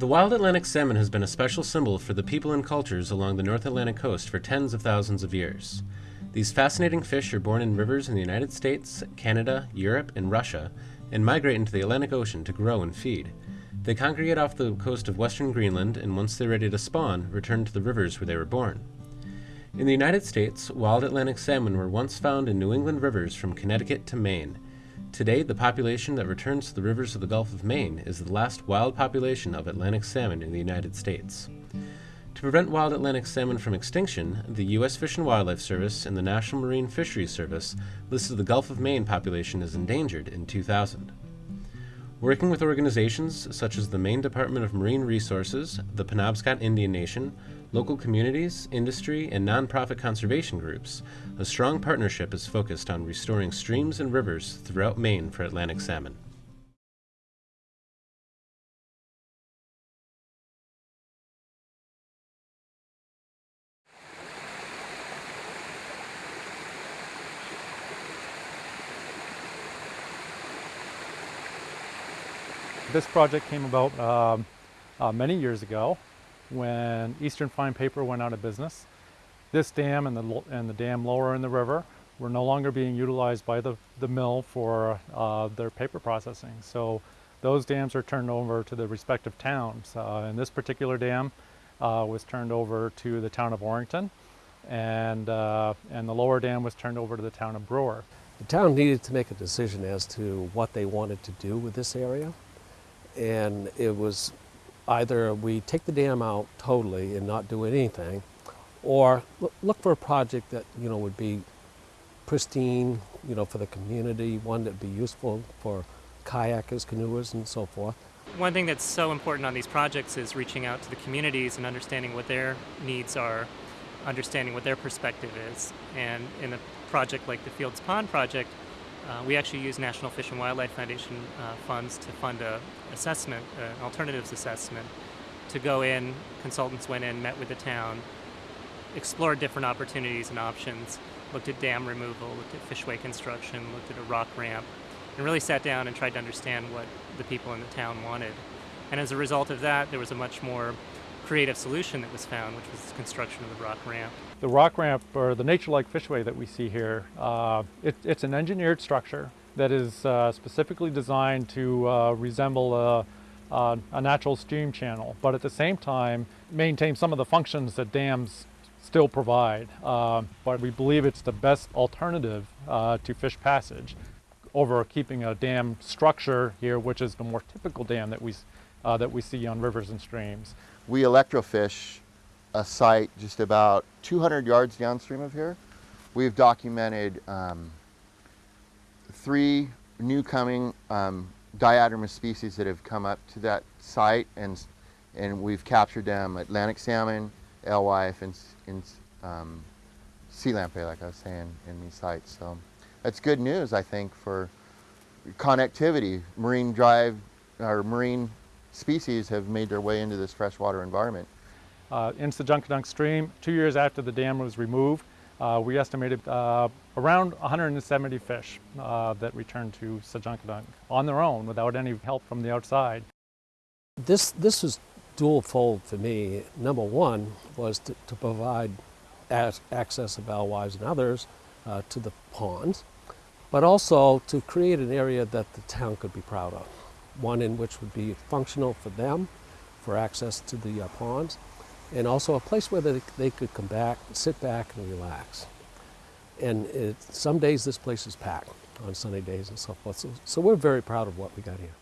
The wild Atlantic salmon has been a special symbol for the people and cultures along the North Atlantic coast for tens of thousands of years. These fascinating fish are born in rivers in the United States, Canada, Europe, and Russia, and migrate into the Atlantic Ocean to grow and feed. They congregate off the coast of western Greenland, and once they're ready to spawn, return to the rivers where they were born. In the United States, wild Atlantic salmon were once found in New England rivers from Connecticut to Maine. Today, the population that returns to the rivers of the Gulf of Maine is the last wild population of Atlantic salmon in the United States. To prevent wild Atlantic salmon from extinction, the U.S. Fish and Wildlife Service and the National Marine Fisheries Service listed the Gulf of Maine population as endangered in 2000. Working with organizations such as the Maine Department of Marine Resources, the Penobscot Indian Nation, local communities, industry, and nonprofit conservation groups, a strong partnership is focused on restoring streams and rivers throughout Maine for Atlantic salmon. This project came about um, uh, many years ago when Eastern Fine Paper went out of business. This dam and the, and the dam lower in the river were no longer being utilized by the, the mill for uh, their paper processing. So those dams are turned over to the respective towns. Uh, and this particular dam uh, was turned over to the town of Orrington and, uh, and the lower dam was turned over to the town of Brewer. The town needed to make a decision as to what they wanted to do with this area and it was either we take the dam out totally and not do anything, or look for a project that you know would be pristine, you know, for the community, one that'd be useful for kayakers, canoers, and so forth. One thing that's so important on these projects is reaching out to the communities and understanding what their needs are, understanding what their perspective is. And in a project like the Fields Pond project, uh, we actually use National Fish and Wildlife Foundation uh, funds to fund a assessment, uh, alternatives assessment, to go in, consultants went in, met with the town, explored different opportunities and options, looked at dam removal, looked at fishway construction, looked at a rock ramp, and really sat down and tried to understand what the people in the town wanted. And as a result of that, there was a much more creative solution that was found, which was the construction of the rock ramp. The rock ramp, or the nature-like fishway that we see here, uh, it, it's an engineered structure that is uh, specifically designed to uh, resemble a, a, a, natural stream channel, but at the same time maintain some of the functions that dams still provide. Uh, but we believe it's the best alternative uh, to fish passage over keeping a dam structure here, which is the more typical dam that we, uh, that we see on rivers and streams. We electrofish a site just about 200 yards downstream of here. We've documented um, three new coming um, diadromous species that have come up to that site and, and we've captured them, Atlantic salmon, alewife, and, and um, sea lamprey, like I was saying, in these sites. So that's good news, I think, for connectivity. Marine drive, or marine species have made their way into this freshwater environment. Uh, in Sedgeunkedunk Stream, two years after the dam was removed, uh, we estimated uh, around 170 fish uh, that returned to Sedgeunkedunk on their own without any help from the outside. This, this was dual-fold for me. Number one was to, to provide access of alewives and others uh, to the ponds, but also to create an area that the town could be proud of one in which would be functional for them, for access to the uh, ponds, and also a place where they, they could come back, sit back and relax. And it, some days this place is packed on sunny days and so forth. So, so we're very proud of what we got here.